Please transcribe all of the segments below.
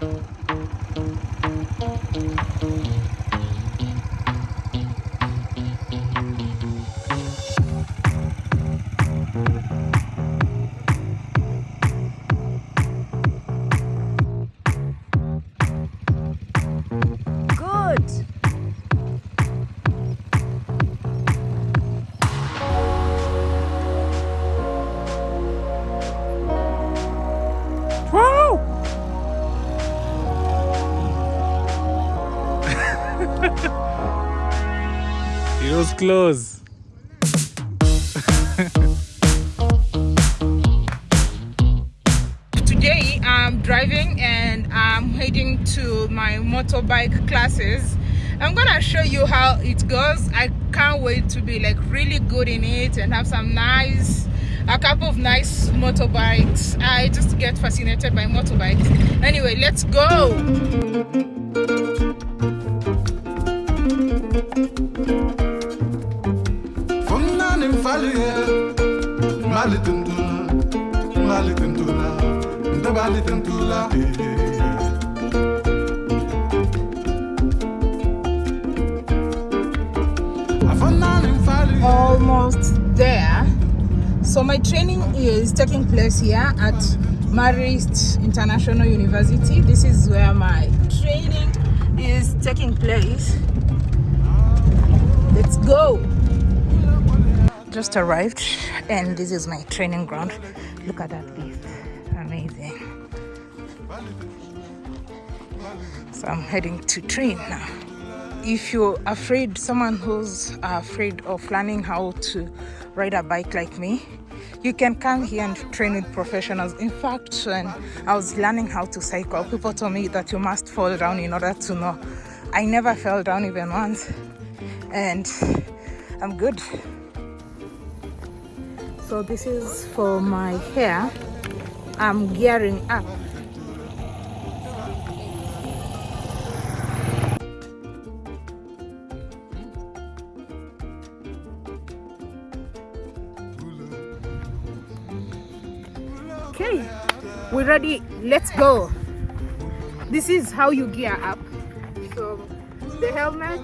Good. Close. Today I'm driving and I'm heading to my motorbike classes. I'm gonna show you how it goes. I can't wait to be like really good in it and have some nice a couple of nice motorbikes. I just get fascinated by motorbikes. Anyway, let's go. Tundula almost there. So my training is taking place here at marist international university. This is where my training is taking place. Let's go just arrived and this is my training ground. Look at that lift amazing. So i'm heading to train now. If you're afraid someone who's afraid of learning how to ride a bike like me you can come here and train with professionals. In fact when i was learning how to cycle people told me that you must fall down in order to know. I never fell down even once and i'm good so this is for my hair. I'm gearing up. Okay we're ready. Let's go. This is how you gear up. So the helmet.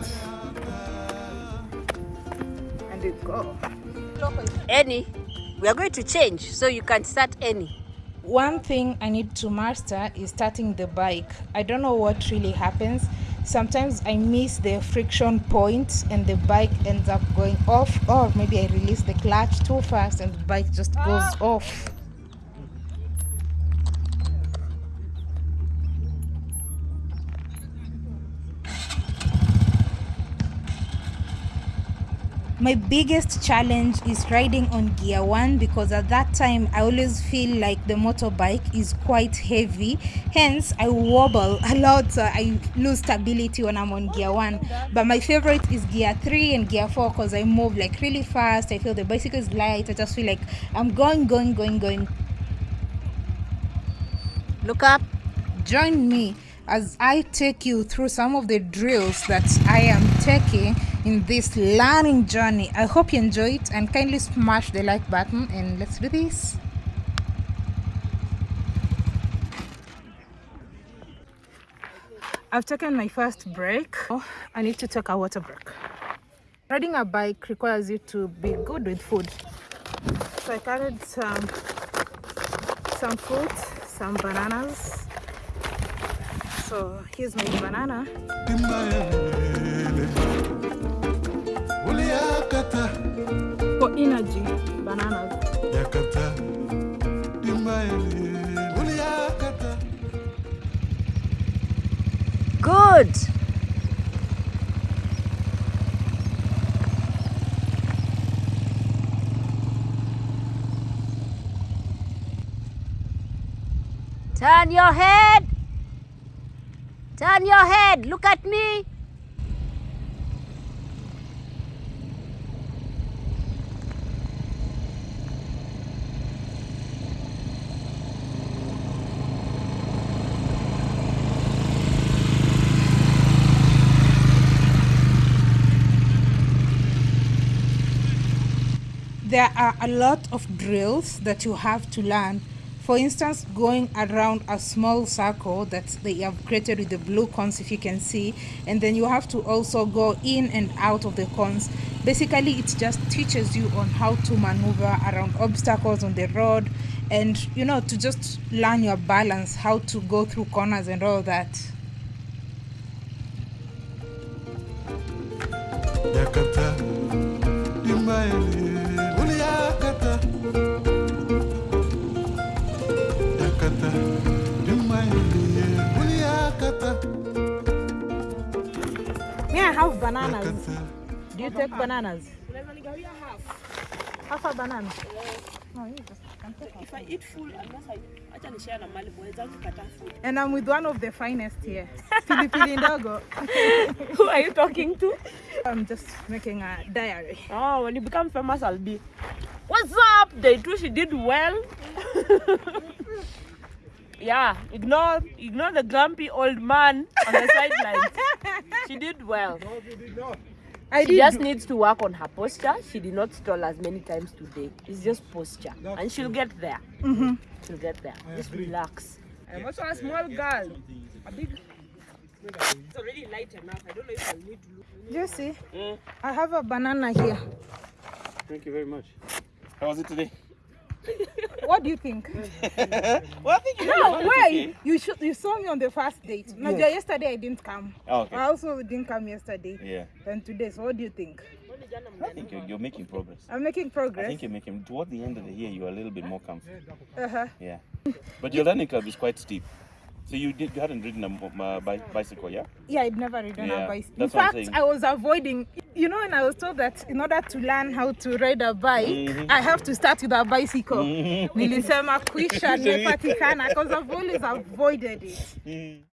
And it go. Any, we are going to change, so you can start any. one thing i need to master is starting the bike. I don't know what really happens. Sometimes i miss the friction point and the bike ends up going off or maybe i release the clutch too fast and the bike just goes ah. off my biggest challenge is riding on gear one because at that time i always feel like the motorbike is quite heavy. Hence i wobble a lot so i lose stability when i'm on gear one. But my favorite is gear three and gear four because i move like really fast. I feel the bicycle is light. I just feel like i'm going going going going. Look up. join me as I take you through some of the drills that I am taking in this learning journey. I hope you enjoy it and kindly smash the like button and let's do this. I've taken my first break. I need to take a water break. Riding a bike requires you to be good with food. So I carried some some fruit, some bananas. So here's my banana. Yakata For energy, bananas. Yakata Good. Turn your head. Turn your head. Look at me. There are a lot of drills that you have to learn For instance, going around a small circle that they have created with the blue cones, if you can see, and then you have to also go in and out of the cones. Basically, it just teaches you on how to maneuver around obstacles on the road and you know to just learn your balance, how to go through corners and all that. yakata have bananas? Do you take bananas? Half a banana. If I eat full, unless I acha nishare na mali boy kata food. And I'm with one of the finest here, Pilipili Ndogo. Who are you talking to? I'm just making a diary. Oh, when you become famous, I'll be. What's up? They two, she did well. yeah, ignore ignore the grumpy old man on the sidelines. she did well. I She did. just needs to work on her posture. She did not stall as many times today. It's just posture, and she'll get there. Mhm. She'll get there. Just relax. I'm also a small girl. A big. It's already light enough. I don't know if I need to look. Jesse, I have a banana here. Thank you very much. How was it today? What do you think? Well, I think you No, wait. You should. You saw me on the first date. No, yesterday I didn't come. Oh, okay. I also didn't come yesterday. Yeah, And today, so what do you think? I think you're, you're making progress. I'm making progress. I think you're making, toward the end of the year, you're a little bit more comfortable. Uh-huh. Yeah. But your learning curve is quite steep. So you did, you hadn't ridden a uh, bicycle, yeah? Yeah, I'd never ridden Yeah, a bicycle. In that's what I'm fact. I was avoiding. You know, when I was told that in order to learn how to ride a bike, Mhm. I have to start with a bicycle. Mhm. Nilisema kwisha nimepatikana because I've always avoided it.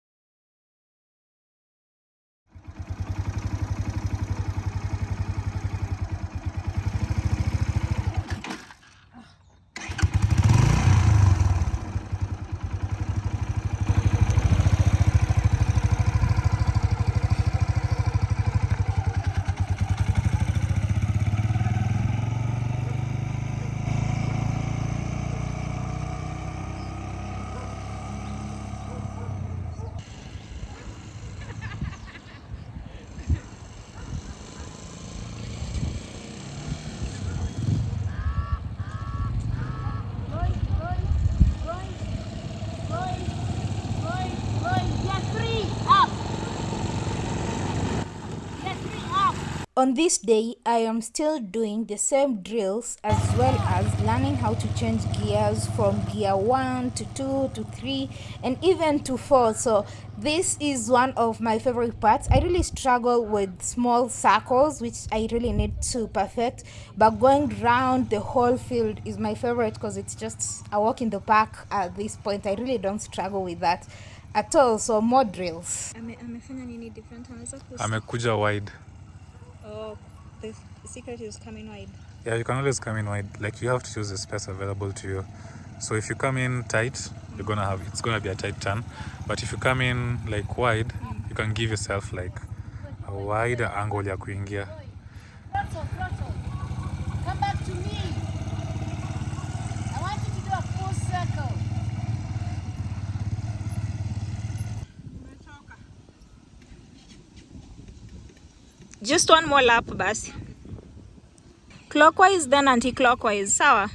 On this day, I am still doing the same drills as well as learning how to change gears from gear 1 to 2 to 3 and even to 4. So, this is one of my favorite parts. I really struggle with small circles, which I really need to perfect, but going round the whole field is my favorite because it's just a walk in the park at this point. I really don't struggle with that at all. So, more drills. Ame, amefanya nini different anaweza kus- amekuja wide oh, the secret is coming wide. Yeah you can always come in wide. Like you have to choose the space available to you. So if you come in tight you're gonna have it's gonna be a tight turn. But if you come in like wide mm. you can give yourself like a wider angle ya kuingia Flotto, Flotto, come back to me. I want you to do a full circle. Just one more lap basi. Clockwise then anti-clockwise sawa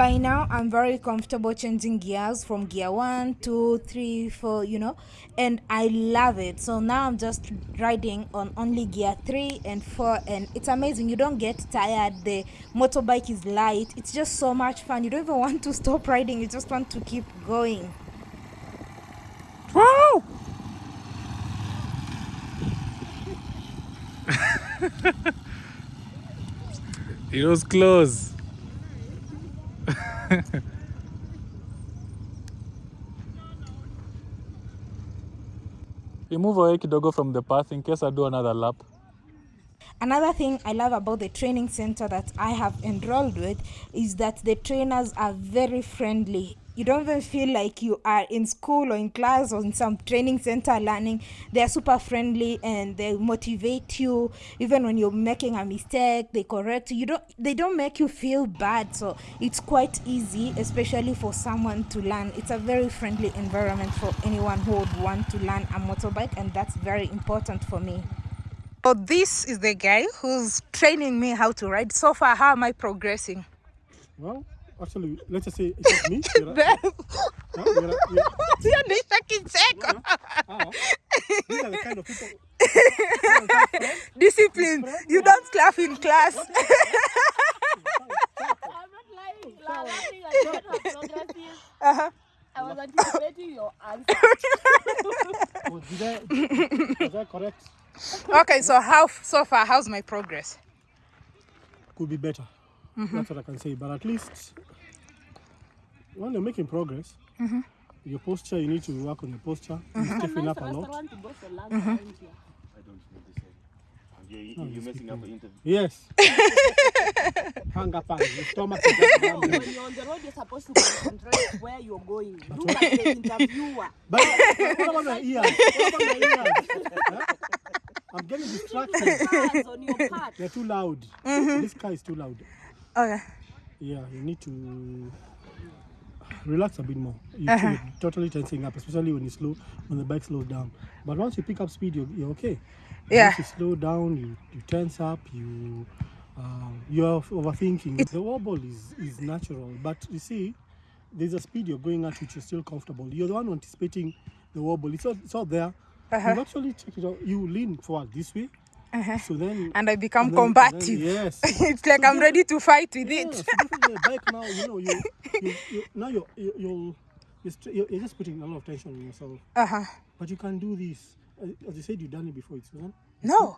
by now i'm very comfortable changing gears from gear one two three four you know and i love it. So now i'm just riding on only gear three and four and it's amazing. You don't get tired. The motorbike is light. It's just so much fun. You don't even want to stop riding. You just want to keep going. Wow It was close. Move away kidogo from the path in case I do another lap. Another thing I love about the training center that I have enrolled with is that the trainers are very friendly. You don't even feel like you are in school or in class or in some training center learning. They are super friendly and they motivate you. Even when you're making a mistake, they correct you. You don't they don't make you feel bad. So it's quite easy, especially for someone to learn. It's a very friendly environment for anyone who would want to learn a motorbike, and that's very important for me. So this is the guy who's training me how to ride. So far, how am I progressing? Well, actually, let's just say it's not me. You're right. Babe, Huh? You're right. You're- you're the shaking second. ah, These are the kind of people. Discipline. You don't laugh in class. I'm not lying. La- laughing at what her progress is. I was anticipating your answer. Oh, did I, was I correct? Okay, so how so far? How's my progress? Could be better. Mm-hmm. That's what I can say. But at least when you're making progress, mm-hmm. your posture, you need to work on your posture. You mm-hmm. stiffen up a lot. Restaurant to go for lunch around. I don't know this. uh, Yeah, you, oh, you're messing up the interview. Yes. Hang up on your stomach. is just down there. when you're on the road, you're supposed to concentrate where you're going. Do like the interviewer. But what about my ears? What about my ears? Huh? I'm getting distracted. On your part. They're too loud. This car is too loud. Okay. Yeah, you need to relax a bit more. You, You're totally tensing up, especially when you slow, when the bike slows down. But once you pick up speed, you're, you're okay. Yeah. Once you slow down, you, you tense up, you um, you're overthinking. the wobble is, is natural, but you see, there's a speed you're going at which you're still comfortable. You're the one anticipating the wobble. It's all, it's all there. Uh-huh. You actually check it out. You lean forward this way. So then And I become and then- and then- combative. yes. it's like I'm ready to fight with Yeah, it. so bike now, you know, you, you, you now you're, you, you're, you're you're just putting a lot of tension on yourself. Uh-huh. But you can do this. As you said, you've done it before, it's Susan. No.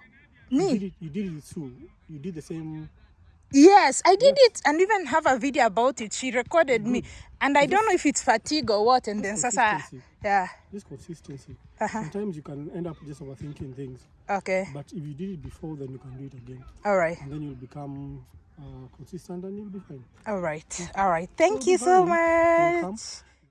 You did Me. it, you did it too. You did the same. Yes, I did it and even have a video about it. She recorded me. And I don't know if it's fatigue or what. And then Sasa. Yeah. This consistency. Uh-huh. Sometimes you can end up just overthinking things. Okay. But if you did it before, then you can do it again. All right. And then you'll become uh, consistent and you'll be fine. All right. All right. Thank you so fine. Welcome. much.